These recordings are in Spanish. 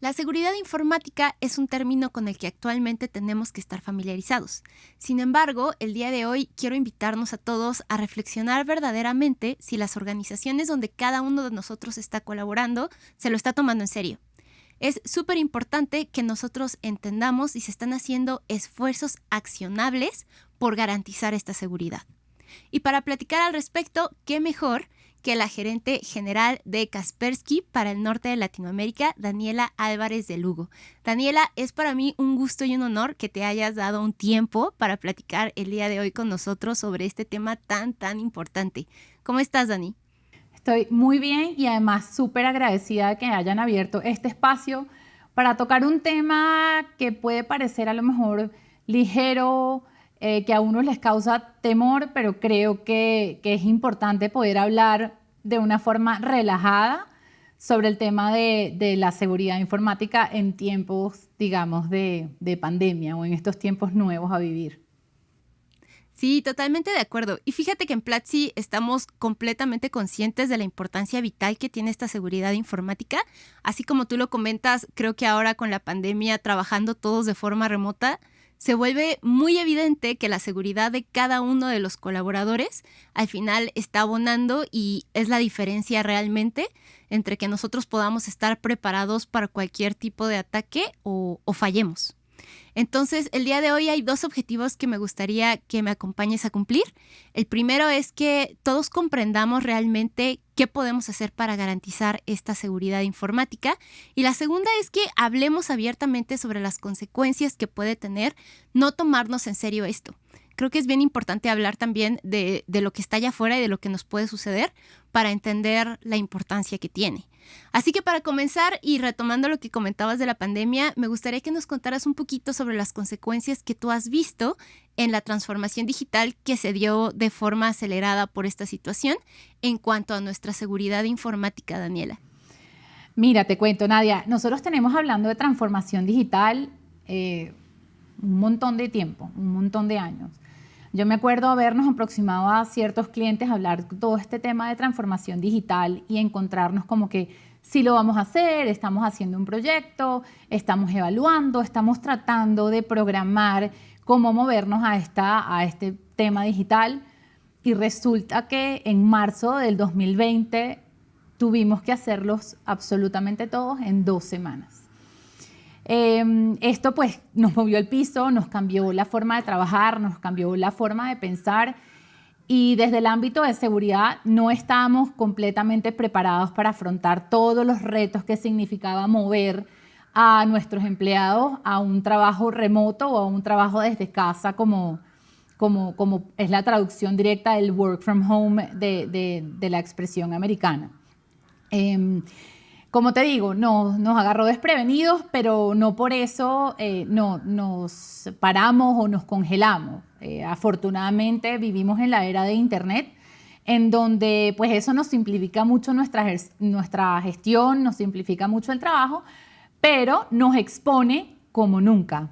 La seguridad informática es un término con el que actualmente tenemos que estar familiarizados. Sin embargo, el día de hoy quiero invitarnos a todos a reflexionar verdaderamente si las organizaciones donde cada uno de nosotros está colaborando se lo está tomando en serio. Es súper importante que nosotros entendamos si se están haciendo esfuerzos accionables por garantizar esta seguridad. Y para platicar al respecto, qué mejor que la gerente general de Kaspersky para el norte de Latinoamérica, Daniela Álvarez de Lugo. Daniela, es para mí un gusto y un honor que te hayas dado un tiempo para platicar el día de hoy con nosotros sobre este tema tan, tan importante. ¿Cómo estás, Dani? Estoy muy bien y además súper agradecida de que hayan abierto este espacio para tocar un tema que puede parecer a lo mejor ligero, eh, que a unos les causa temor, pero creo que, es importante poder hablar de una forma relajada sobre el tema de, la seguridad informática en tiempos, digamos, de, de pandemia o en estos tiempos nuevos a vivir. Sí, totalmente de acuerdo. Y fíjate que en Platzi estamos completamente conscientes de la importancia vital que tiene esta seguridad informática. Así como tú lo comentas, creo que ahora con la pandemia, trabajando todos de forma remota, se vuelve muy evidente que la seguridad de cada uno de los colaboradores al final está abonando y es la diferencia realmente entre que nosotros podamos estar preparados para cualquier tipo de ataque o, fallemos. Entonces, el día de hoy hay dos objetivos que me gustaría que me acompañes a cumplir. El primero es que todos comprendamos realmente qué podemos hacer para garantizar esta seguridad informática. Y la segunda es que hablemos abiertamente sobre las consecuencias que puede tener no tomarnos en serio esto creo que es bien importante hablar también de, de, lo que está allá afuera y de lo que nos puede suceder para entender la importancia que tiene. Así que para comenzar y retomando lo que comentabas de la pandemia, me gustaría que nos contaras un poquito sobre las consecuencias que tú has visto en la transformación digital que se dio de forma acelerada por esta situación en cuanto a nuestra seguridad informática, Daniela. Mira, te cuento, Nadia, nosotros tenemos hablando de transformación digital eh, un montón de tiempo, un montón de años. Yo me acuerdo habernos aproximado a ciertos clientes a hablar todo este tema de transformación digital y encontrarnos como que sí lo vamos a hacer, estamos haciendo un proyecto, estamos evaluando, estamos tratando de programar cómo movernos a, esta, a este tema digital. Y resulta que en marzo del 2020 tuvimos que hacerlos absolutamente todos en dos semanas. Em, esto pues nos movió el piso, nos cambió la forma de trabajar, nos cambió la forma de pensar y desde el ámbito de seguridad no estábamos completamente preparados para afrontar todos los retos que significaba mover a nuestros empleados a un trabajo remoto o a un trabajo desde casa como, como, como es la traducción directa del work from home de, de, la expresión americana. Em, como te digo, nos, agarró desprevenidos, pero no por eso eh, no, nos paramos o nos congelamos. Eh, afortunadamente vivimos en la era de Internet, en donde pues eso nos simplifica mucho nuestra, nuestra gestión, nos simplifica mucho el trabajo, pero nos expone como nunca.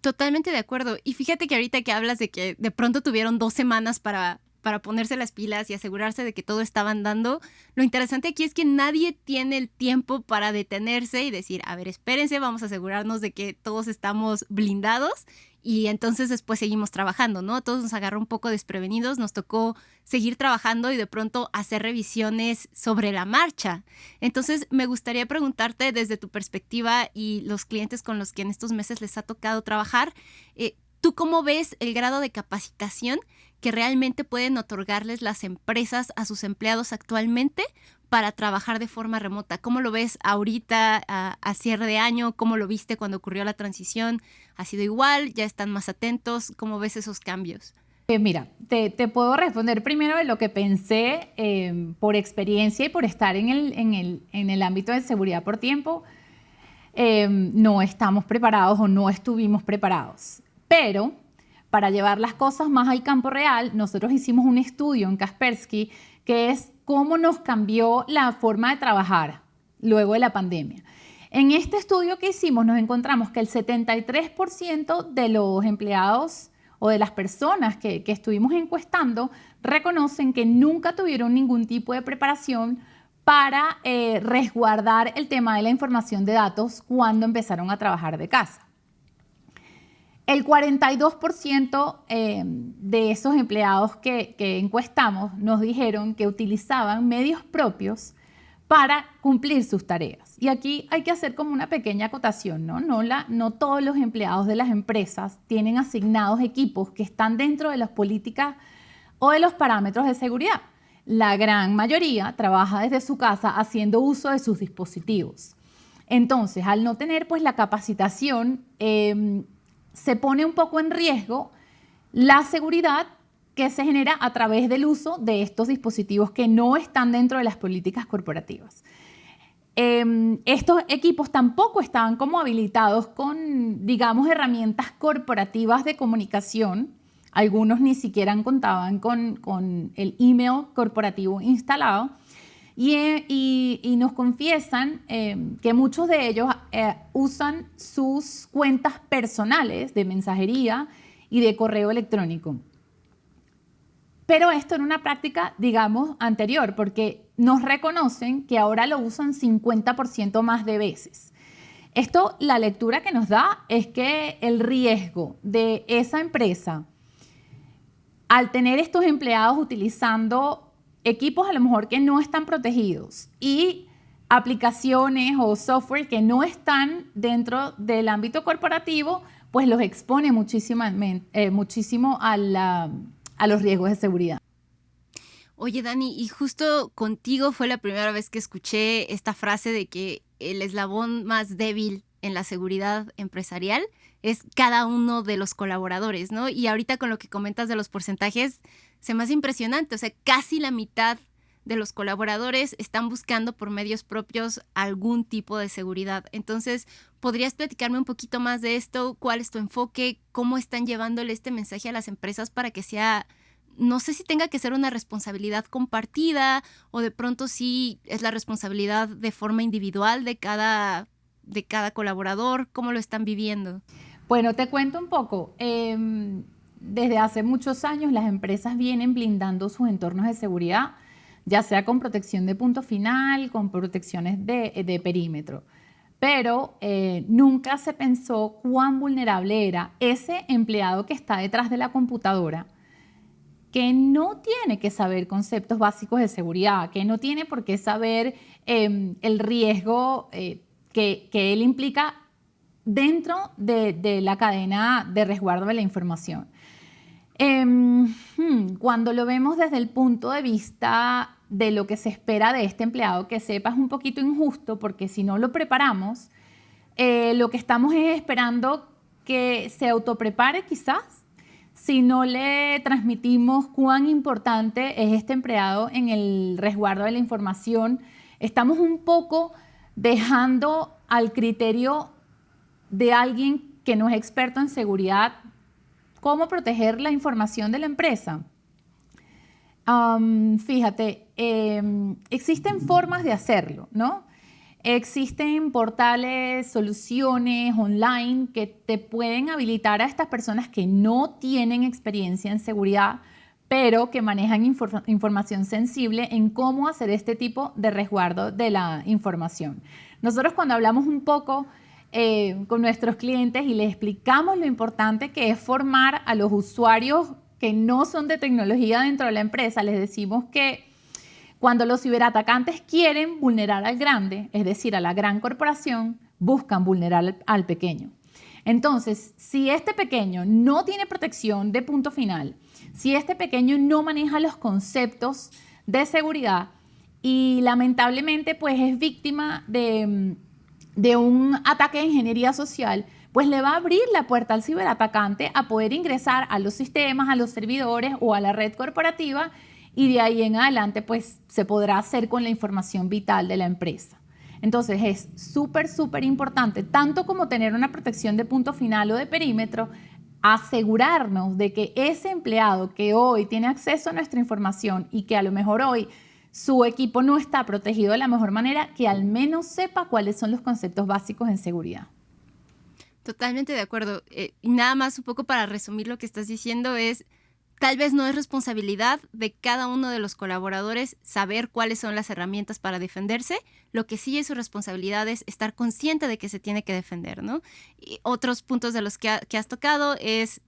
Totalmente de acuerdo. Y fíjate que ahorita que hablas de que de pronto tuvieron dos semanas para para ponerse las pilas y asegurarse de que todo estaba andando. Lo interesante aquí es que nadie tiene el tiempo para detenerse y decir, a ver, espérense, vamos a asegurarnos de que todos estamos blindados y entonces después seguimos trabajando, ¿no? Todos nos agarró un poco desprevenidos, nos tocó seguir trabajando y de pronto hacer revisiones sobre la marcha. Entonces, me gustaría preguntarte desde tu perspectiva y los clientes con los que en estos meses les ha tocado trabajar, eh, ¿tú cómo ves el grado de capacitación que realmente pueden otorgarles las empresas a sus empleados actualmente para trabajar de forma remota. ¿Cómo lo ves ahorita a, cierre de año? ¿Cómo lo viste cuando ocurrió la transición? ¿Ha sido igual? ¿Ya están más atentos? ¿Cómo ves esos cambios? Eh, mira, te, puedo responder primero de lo que pensé em, por experiencia y por estar en el, en el, en el ámbito de seguridad por tiempo. Em, no estamos preparados o no estuvimos preparados. Pero para llevar las cosas más al campo real, nosotros hicimos un estudio en Kaspersky que es cómo nos cambió la forma de trabajar luego de la pandemia. En este estudio que hicimos nos encontramos que el 73% de los empleados o de las personas que, estuvimos encuestando reconocen que nunca tuvieron ningún tipo de preparación para eh, resguardar el tema de la información de datos cuando empezaron a trabajar de casa. El 42% eh, de esos empleados que, encuestamos nos dijeron que utilizaban medios propios para cumplir sus tareas. Y aquí hay que hacer como una pequeña acotación, ¿no? No, la, no todos los empleados de las empresas tienen asignados equipos que están dentro de las políticas o de los parámetros de seguridad. La gran mayoría trabaja desde su casa haciendo uso de sus dispositivos. Entonces, al no tener pues la capacitación, em, se pone un poco en riesgo la seguridad que se genera a través del uso de estos dispositivos que no están dentro de las políticas corporativas. Em, estos equipos tampoco estaban como habilitados con, digamos, herramientas corporativas de comunicación. Algunos ni siquiera contaban con el email corporativo instalado. Y, nos confiesan eh, que muchos de ellos eh, usan sus cuentas personales de mensajería y de correo electrónico. Pero esto en una práctica, digamos, anterior, porque nos reconocen que ahora lo usan 50% más de veces. Esto, la lectura que nos da es que el riesgo de esa empresa, al tener estos empleados utilizando equipos a lo mejor que no están protegidos y aplicaciones o software que no están dentro del ámbito corporativo, pues los expone eh, muchísimo a, a los riesgos de seguridad. Oye, Dani, y justo contigo fue la primera vez que escuché esta frase de que el eslabón más débil en la seguridad empresarial es cada uno de los colaboradores, ¿no? Y ahorita con lo que comentas de los porcentajes, se me hace impresionante, o sea, casi la mitad de los colaboradores están buscando por medios propios algún tipo de seguridad. Entonces, ¿podrías platicarme un poquito más de esto? ¿Cuál es tu enfoque? ¿Cómo están llevándole este mensaje a las empresas para que sea, no sé si tenga que ser una responsabilidad compartida o de pronto sí es la responsabilidad de forma individual de cada, de cada colaborador? ¿Cómo lo están viviendo? Bueno, te cuento un poco. Em, desde hace muchos años las empresas vienen blindando sus entornos de seguridad, ya sea con protección de punto final, con protecciones de, perímetro. Pero eh, nunca se pensó cuán vulnerable era ese empleado que está detrás de la computadora, que no tiene que saber conceptos básicos de seguridad, que no tiene por qué saber em, el riesgo eh, que, él implica dentro de la cadena de resguardo de la información. Hmm, cuando lo vemos desde el punto de vista de lo que se espera de este empleado, que sepa es un poquito injusto porque si no lo preparamos, eh, lo que estamos es esperando que se autoprepare quizás, si no le transmitimos cuán importante es este empleado en el resguardo de la información, estamos un poco dejando al criterio de alguien que no es experto en seguridad cómo proteger la información de la empresa. fíjate, em, existen formas de hacerlo, ¿no? Existen portales, soluciones online que te pueden habilitar a estas personas que no tienen experiencia en seguridad, pero que manejan información sensible en cómo hacer este tipo de resguardo de la información. Nosotros cuando hablamos un poco eh, con nuestros clientes y les explicamos lo importante que es formar a los usuarios que no son de tecnología dentro de la empresa. Les decimos que cuando los ciberatacantes quieren vulnerar al grande, es decir, a la gran corporación, buscan vulnerar al pequeño. Entonces, si este pequeño no tiene protección de punto final, si este pequeño no maneja los conceptos de seguridad y lamentablemente pues es víctima de de un ataque de ingeniería social, pues le va a abrir la puerta al ciberatacante a poder ingresar a los sistemas, a los servidores o a la red corporativa y de ahí en adelante pues se podrá hacer con la información vital de la empresa. Entonces es súper, súper importante, tanto como tener una protección de punto final o de perímetro, asegurarnos de que ese empleado que hoy tiene acceso a nuestra información y que a lo mejor hoy su equipo no está protegido de la mejor manera, que al menos sepa cuáles son los conceptos básicos en seguridad. Totalmente de acuerdo. Eh, nada más un poco para resumir lo que estás diciendo es, Tal vez no es responsabilidad de cada uno de los colaboradores saber cuáles son las herramientas para defenderse. Lo que sí es su responsabilidad es estar consciente de que se tiene que defender, ¿no? Y otros puntos de los que has tocado es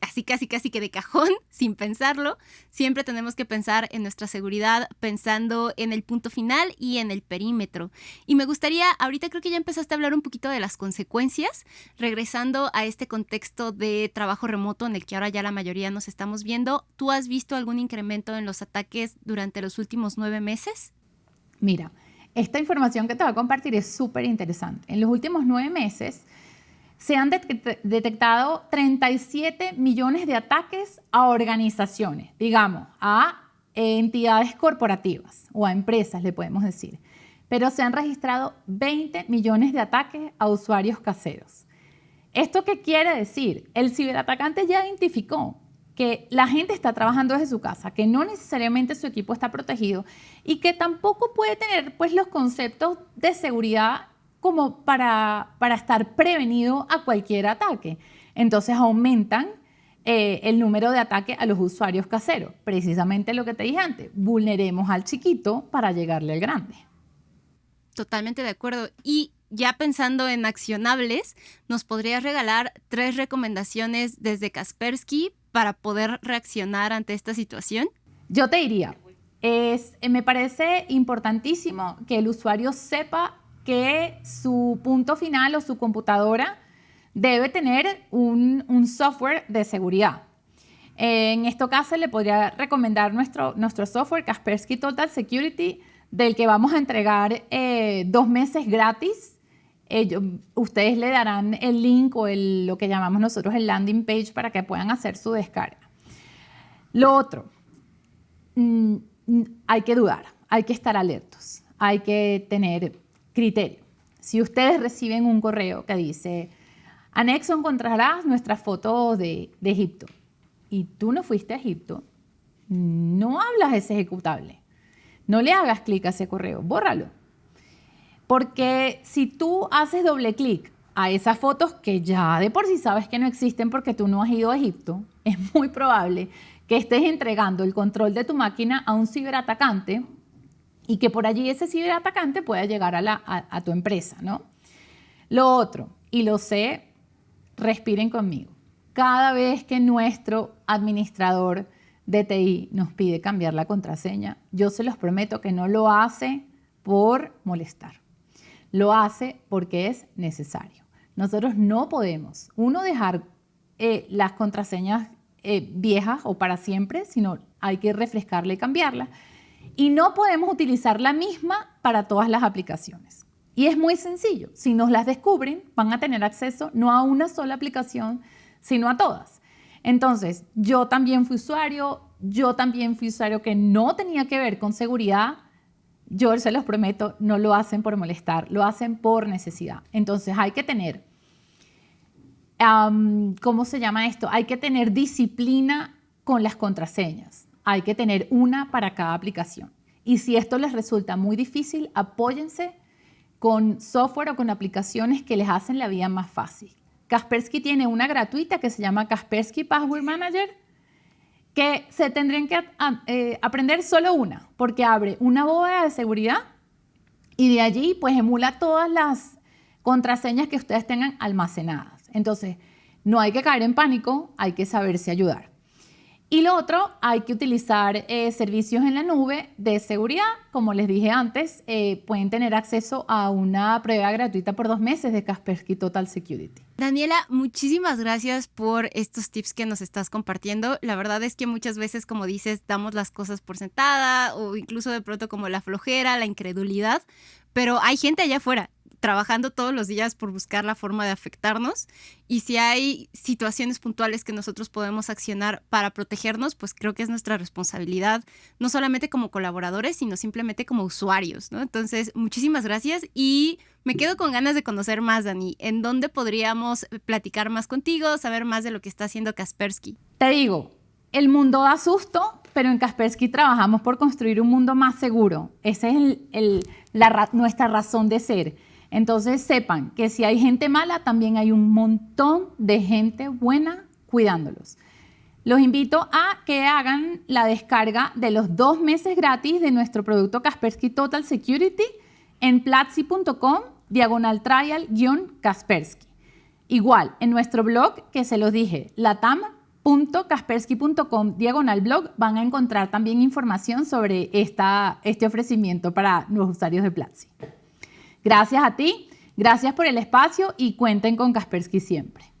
así casi casi que de cajón, sin pensarlo, siempre tenemos que pensar en nuestra seguridad pensando en el punto final y en el perímetro. Y me gustaría, ahorita creo que ya empezaste a hablar un poquito de las consecuencias, regresando a este contexto de trabajo remoto en el que ahora ya la mayoría nos estamos viendo, ¿tú has visto algún incremento en los ataques durante los últimos nueve meses? Mira, esta información que te voy a compartir es súper interesante. En los últimos nueve meses, se han detectado 37 millones de ataques a organizaciones, digamos, a entidades corporativas o a empresas, le podemos decir. Pero se han registrado 20 millones de ataques a usuarios caseros. ¿Esto qué quiere decir? El ciberatacante ya identificó que la gente está trabajando desde su casa, que no necesariamente su equipo está protegido y que tampoco puede tener pues, los conceptos de seguridad como para, para estar prevenido a cualquier ataque. Entonces aumentan eh, el número de ataques a los usuarios caseros. Precisamente lo que te dije antes, vulneremos al chiquito para llegarle al grande. Totalmente de acuerdo. Y ya pensando en accionables, ¿nos podrías regalar tres recomendaciones desde Kaspersky para poder reaccionar ante esta situación? Yo te diría, es, me parece importantísimo que el usuario sepa que su punto final o su computadora debe tener un, software de seguridad. En este caso le podría recomendar nuestro, nuestro software Kaspersky Total Security, del que vamos a entregar eh, dos meses gratis. ustedes le darán el link o lo que llamamos nosotros el landing page para que puedan hacer su descarga. Lo otro, mm, hay que dudar, hay que estar alertos, hay que tener Criterio. Si ustedes reciben un correo que dice, anexo encontrarás nuestras fotos de, Egipto y tú no fuiste a Egipto, no hablas ese ejecutable. No le hagas clic a ese correo, bórralo. Porque si tú haces doble clic a esas fotos que ya de por sí sabes que no existen porque tú no has ido a Egipto, es muy probable que estés entregando el control de tu máquina a un ciberatacante y que por allí ese ciberatacante pueda llegar a, tu empresa, ¿no? Lo otro, y lo sé, respiren conmigo. Cada vez que nuestro administrador de TI nos pide cambiar la contraseña, yo se los prometo que no lo hace por molestar. Lo hace porque es necesario. Nosotros no podemos, uno, dejar eh, las contraseñas eh, viejas o para siempre, sino hay que refrescarla y cambiarla y no podemos utilizar la misma para todas las aplicaciones. Y es muy sencillo. Si nos las descubren, van a tener acceso no a una sola aplicación, sino a todas. Entonces, yo también fui usuario, yo también fui usuario que no tenía que ver con seguridad. Yo se los prometo, no lo hacen por molestar, lo hacen por necesidad. Entonces, hay que tener, ¿cómo se llama esto? Hay que tener disciplina con las contraseñas hay que tener una para cada aplicación. Y si esto les resulta muy difícil, apóyense con software o con aplicaciones que les hacen la vida más fácil. Kaspersky tiene una gratuita que se llama Kaspersky Password Manager, que se tendrían que eh, aprender solo una, porque abre una bóveda de seguridad y de allí pues emula todas las contraseñas que ustedes tengan almacenadas. Entonces, no hay que caer en pánico, hay que saberse ayudar. Y lo otro, hay que utilizar eh, servicios en la nube de seguridad. Como les dije antes, eh, pueden tener acceso a una prueba gratuita por dos meses de Kaspersky Total Security. Daniela, muchísimas gracias por estos tips que nos estás compartiendo. La verdad es que muchas veces, como dices, damos las cosas por sentada o incluso de pronto como la flojera, la incredulidad, pero hay gente allá afuera trabajando todos los días por buscar la forma de afectarnos y si hay situaciones puntuales que nosotros podemos accionar para protegernos, pues creo que es nuestra responsabilidad, no solamente como colaboradores, sino simplemente como usuarios, ¿no? Entonces, muchísimas gracias y me quedo con ganas de conocer más, Dani. ¿En dónde podríamos platicar más contigo, saber más de lo que está haciendo Kaspersky? Te digo, el mundo da susto, pero en Kaspersky trabajamos por construir un mundo más seguro. Esa es nuestra razón de ser. Entonces sepan que si hay gente mala, también hay un montón de gente buena cuidándolos. Los invito a que hagan la descarga de los dos meses gratis de nuestro producto Kaspersky Total Security en platzi.com diagonal trial-kaspersky. Igual, en nuestro blog, que se los dije, latam.kaspersky.com diagonal blog, van a encontrar también información sobre este ofrecimiento para los usuarios de Platzi. Gracias a ti, gracias por el espacio y cuenten con Kaspersky siempre.